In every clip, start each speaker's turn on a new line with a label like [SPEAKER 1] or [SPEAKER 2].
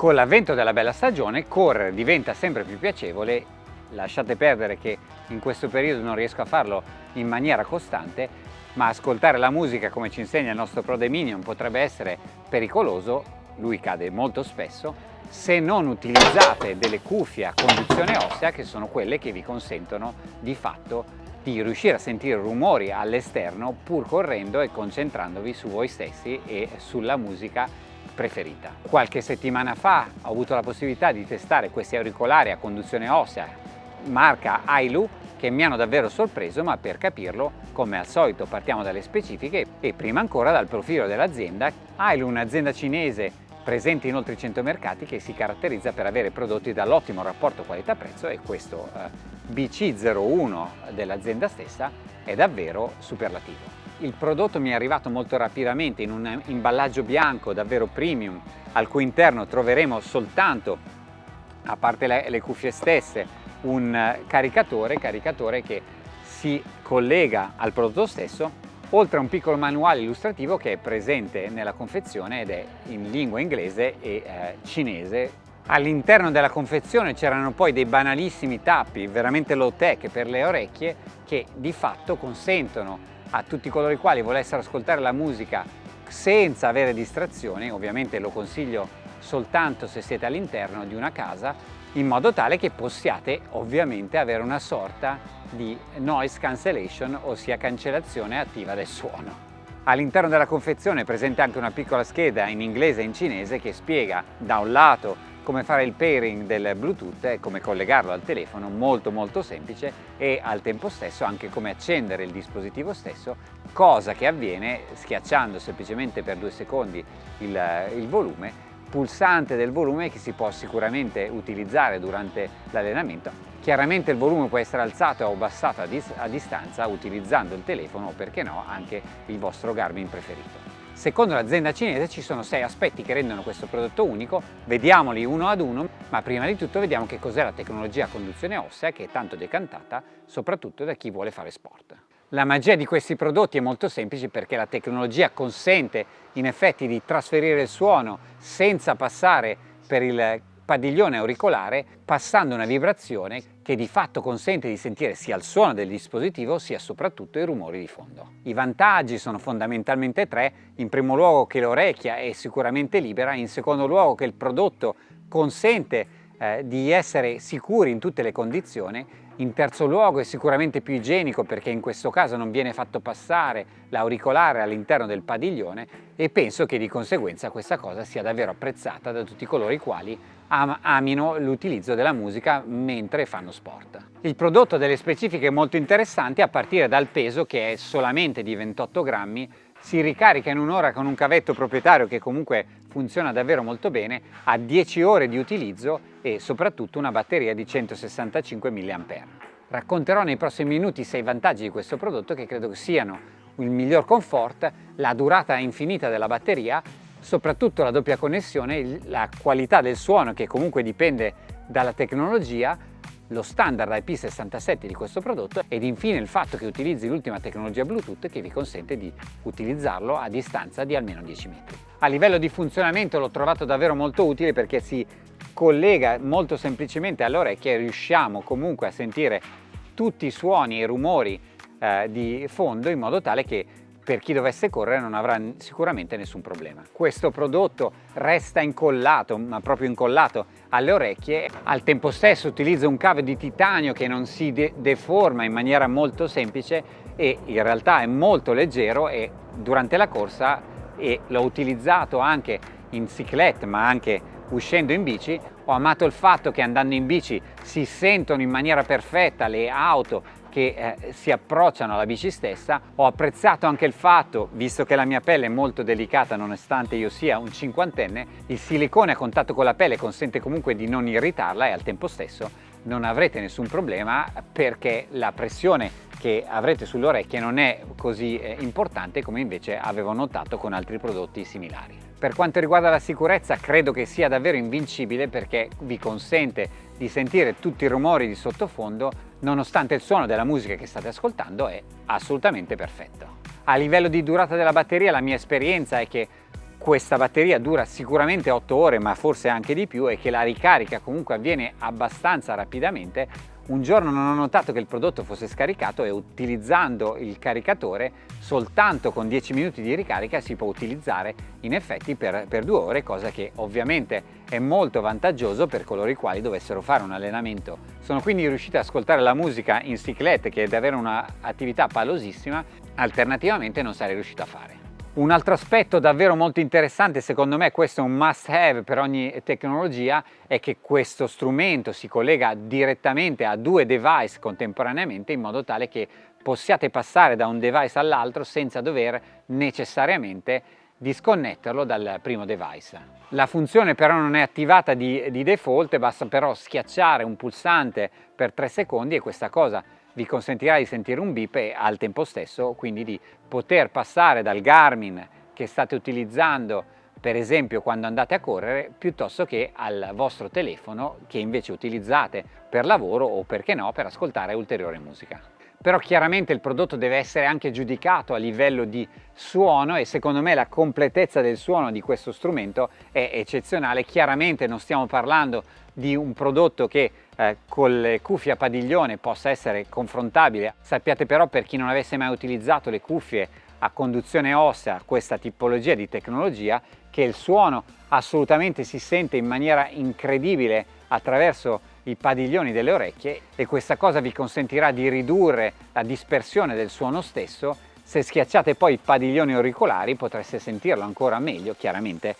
[SPEAKER 1] Con l'avvento della bella stagione correre diventa sempre più piacevole, lasciate perdere che in questo periodo non riesco a farlo in maniera costante, ma ascoltare la musica come ci insegna il nostro Pro Dominion potrebbe essere pericoloso, lui cade molto spesso, se non utilizzate delle cuffie a conduzione ossea che sono quelle che vi consentono di fatto di riuscire a sentire rumori all'esterno pur correndo e concentrandovi su voi stessi e sulla musica preferita. Qualche settimana fa ho avuto la possibilità di testare questi auricolari a conduzione ossea marca Ailu che mi hanno davvero sorpreso ma per capirlo come al solito partiamo dalle specifiche e prima ancora dal profilo dell'azienda. Ailu è un'azienda cinese presente in oltre 100 mercati che si caratterizza per avere prodotti dall'ottimo rapporto qualità-prezzo e questo eh, BC01 dell'azienda stessa è davvero superlativo. Il prodotto mi è arrivato molto rapidamente in un imballaggio bianco davvero premium al cui interno troveremo soltanto, a parte le, le cuffie stesse, un caricatore, caricatore che si collega al prodotto stesso oltre a un piccolo manuale illustrativo che è presente nella confezione ed è in lingua inglese e eh, cinese. All'interno della confezione c'erano poi dei banalissimi tappi veramente low tech per le orecchie che di fatto consentono a tutti coloro i quali volessero ascoltare la musica senza avere distrazioni, ovviamente lo consiglio soltanto se siete all'interno di una casa, in modo tale che possiate ovviamente avere una sorta di noise cancellation, ossia cancellazione attiva del suono. All'interno della confezione è presente anche una piccola scheda in inglese e in cinese che spiega da un lato come fare il pairing del Bluetooth e come collegarlo al telefono, molto molto semplice e al tempo stesso anche come accendere il dispositivo stesso, cosa che avviene schiacciando semplicemente per due secondi il, il volume, pulsante del volume che si può sicuramente utilizzare durante l'allenamento. Chiaramente il volume può essere alzato o abbassato a, dis a distanza utilizzando il telefono o perché no anche il vostro Garmin preferito. Secondo l'azienda cinese ci sono sei aspetti che rendono questo prodotto unico, vediamoli uno ad uno, ma prima di tutto vediamo che cos'è la tecnologia a conduzione ossea che è tanto decantata soprattutto da chi vuole fare sport. La magia di questi prodotti è molto semplice perché la tecnologia consente in effetti di trasferire il suono senza passare per il padiglione auricolare passando una vibrazione che di fatto consente di sentire sia il suono del dispositivo sia soprattutto i rumori di fondo. I vantaggi sono fondamentalmente tre, in primo luogo che l'orecchia è sicuramente libera, in secondo luogo che il prodotto consente eh, di essere sicuri in tutte le condizioni in terzo luogo è sicuramente più igienico perché in questo caso non viene fatto passare l'auricolare all'interno del padiglione e penso che di conseguenza questa cosa sia davvero apprezzata da tutti coloro i quali am amino l'utilizzo della musica mentre fanno sport. Il prodotto ha delle specifiche molto interessanti a partire dal peso che è solamente di 28 grammi si ricarica in un'ora con un cavetto proprietario che comunque funziona davvero molto bene, ha 10 ore di utilizzo e soprattutto una batteria di 165 mAh. Racconterò nei prossimi minuti 6 vantaggi di questo prodotto che credo siano il miglior comfort, la durata infinita della batteria, soprattutto la doppia connessione, la qualità del suono che comunque dipende dalla tecnologia, lo standard IP67 di questo prodotto ed infine il fatto che utilizzi l'ultima tecnologia Bluetooth che vi consente di utilizzarlo a distanza di almeno 10 metri. A livello di funzionamento l'ho trovato davvero molto utile perché si collega molto semplicemente all'orecchia e riusciamo comunque a sentire tutti i suoni e i rumori eh, di fondo in modo tale che per chi dovesse correre non avrà sicuramente nessun problema. Questo prodotto resta incollato, ma proprio incollato alle orecchie, al tempo stesso utilizza un cavo di titanio che non si de deforma in maniera molto semplice e in realtà è molto leggero e durante la corsa l'ho utilizzato anche in cyclette ma anche uscendo in bici ho amato il fatto che andando in bici si sentono in maniera perfetta le auto che eh, si approcciano alla bici stessa. Ho apprezzato anche il fatto, visto che la mia pelle è molto delicata nonostante io sia un cinquantenne, il silicone a contatto con la pelle consente comunque di non irritarla e al tempo stesso non avrete nessun problema perché la pressione che avrete sulle orecchie non è così eh, importante come invece avevo notato con altri prodotti similari. Per quanto riguarda la sicurezza credo che sia davvero invincibile perché vi consente di sentire tutti i rumori di sottofondo nonostante il suono della musica che state ascoltando è assolutamente perfetto. A livello di durata della batteria la mia esperienza è che questa batteria dura sicuramente 8 ore ma forse anche di più e che la ricarica comunque avviene abbastanza rapidamente un giorno non ho notato che il prodotto fosse scaricato e utilizzando il caricatore soltanto con 10 minuti di ricarica si può utilizzare in effetti per, per due ore, cosa che ovviamente è molto vantaggioso per coloro i quali dovessero fare un allenamento. Sono quindi riuscito ad ascoltare la musica in cyclette che è davvero un'attività palosissima, alternativamente non sarei riuscito a fare. Un altro aspetto davvero molto interessante, secondo me questo è un must have per ogni tecnologia, è che questo strumento si collega direttamente a due device contemporaneamente in modo tale che possiate passare da un device all'altro senza dover necessariamente disconnetterlo dal primo device. La funzione però non è attivata di, di default, basta però schiacciare un pulsante per 3 secondi e questa cosa vi consentirà di sentire un beep e al tempo stesso quindi di poter passare dal Garmin che state utilizzando per esempio quando andate a correre piuttosto che al vostro telefono che invece utilizzate per lavoro o perché no per ascoltare ulteriore musica. Però chiaramente il prodotto deve essere anche giudicato a livello di suono e secondo me la completezza del suono di questo strumento è eccezionale. Chiaramente non stiamo parlando di un prodotto che eh, con le cuffie a padiglione possa essere confrontabile. Sappiate però per chi non avesse mai utilizzato le cuffie a conduzione ossea, questa tipologia di tecnologia, che il suono assolutamente si sente in maniera incredibile attraverso i padiglioni delle orecchie e questa cosa vi consentirà di ridurre la dispersione del suono stesso se schiacciate poi i padiglioni auricolari potreste sentirlo ancora meglio chiaramente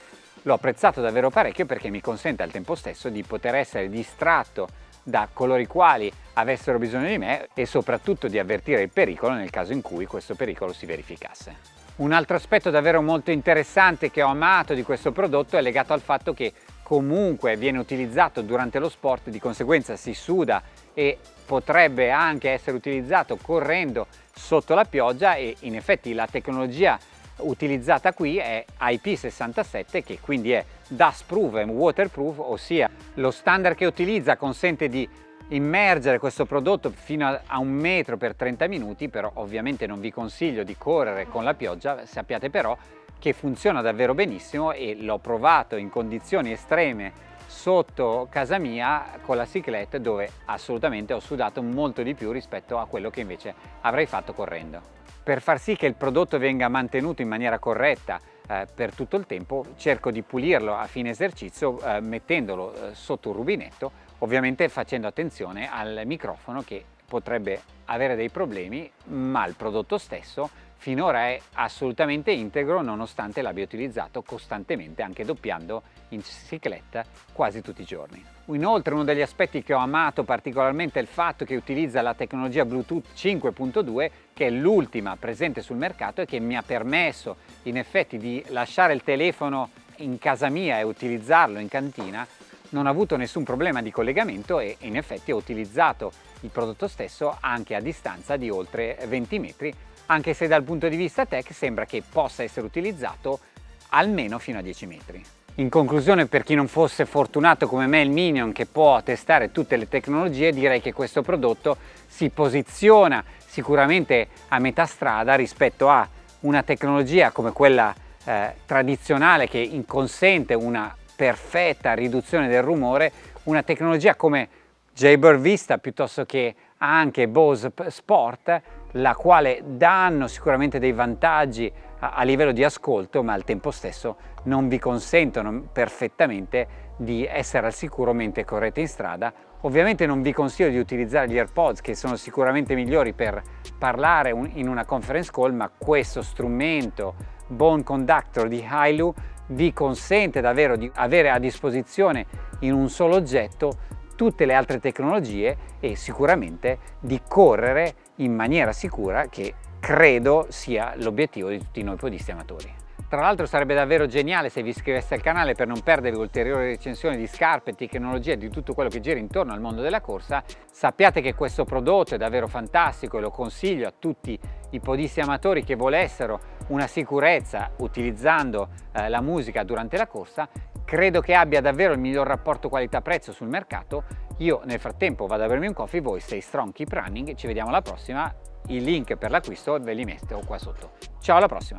[SPEAKER 1] L'ho apprezzato davvero parecchio perché mi consente al tempo stesso di poter essere distratto da coloro i quali avessero bisogno di me e soprattutto di avvertire il pericolo nel caso in cui questo pericolo si verificasse. Un altro aspetto davvero molto interessante che ho amato di questo prodotto è legato al fatto che comunque viene utilizzato durante lo sport, di conseguenza si suda e potrebbe anche essere utilizzato correndo sotto la pioggia e in effetti la tecnologia utilizzata qui è IP67 che quindi è dust proof e waterproof ossia lo standard che utilizza consente di immergere questo prodotto fino a un metro per 30 minuti però ovviamente non vi consiglio di correre con la pioggia sappiate però che funziona davvero benissimo e l'ho provato in condizioni estreme sotto casa mia con la ciclette dove assolutamente ho sudato molto di più rispetto a quello che invece avrei fatto correndo. Per far sì che il prodotto venga mantenuto in maniera corretta eh, per tutto il tempo cerco di pulirlo a fine esercizio eh, mettendolo eh, sotto un rubinetto ovviamente facendo attenzione al microfono che potrebbe avere dei problemi ma il prodotto stesso finora è assolutamente integro nonostante l'abbia utilizzato costantemente anche doppiando in cicletta quasi tutti i giorni. Inoltre uno degli aspetti che ho amato particolarmente è il fatto che utilizza la tecnologia Bluetooth 5.2 che è l'ultima presente sul mercato e che mi ha permesso in effetti di lasciare il telefono in casa mia e utilizzarlo in cantina non ho avuto nessun problema di collegamento e in effetti ho utilizzato il prodotto stesso anche a distanza di oltre 20 metri anche se dal punto di vista tech sembra che possa essere utilizzato almeno fino a 10 metri. In conclusione, per chi non fosse fortunato come me il Minion che può testare tutte le tecnologie, direi che questo prodotto si posiziona sicuramente a metà strada rispetto a una tecnologia come quella eh, tradizionale che consente una perfetta riduzione del rumore, una tecnologia come Jaybird Vista piuttosto che anche Bose Sport la quale danno sicuramente dei vantaggi a, a, livello di ascolto ma al tempo stesso non vi consentono perfettamente di essere al sicuro mentre correte in strada. Ovviamente non vi consiglio di utilizzare gli AirPods che sono sicuramente migliori per parlare un, in una conference call ma questo strumento Bone Conductor di Hailu vi consente davvero di avere a disposizione in un solo oggetto tutte le altre tecnologie e sicuramente di correre in maniera sicura che credo sia l'obiettivo di tutti noi podisti amatori. Tra l'altro sarebbe davvero geniale se vi iscriveste al canale per non perdere ulteriori recensioni di scarpe, tecnologie e di tutto quello che gira intorno al mondo della corsa. Sappiate che questo prodotto è davvero fantastico e lo consiglio a tutti i podisti amatori che volessero una sicurezza utilizzando eh, la musica durante la corsa. Credo che abbia davvero il miglior rapporto qualità-prezzo sul mercato. Io nel frattempo vado a bermi un coffee, voi stay strong, keep running, ci vediamo alla prossima. I link per l'acquisto ve li metto qua sotto. Ciao alla prossima!